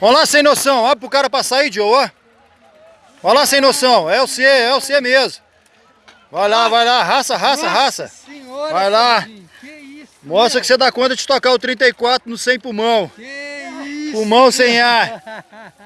Olha lá sem noção, olha pro cara passar aí, Joe, ó. Olha lá sem noção, é o C, é o C mesmo. Vai lá, vai lá, raça, raça, raça. Senhora, Vai lá. Mostra que você dá conta de tocar o 34 no sem pulmão. Que isso? Pulmão sem ar.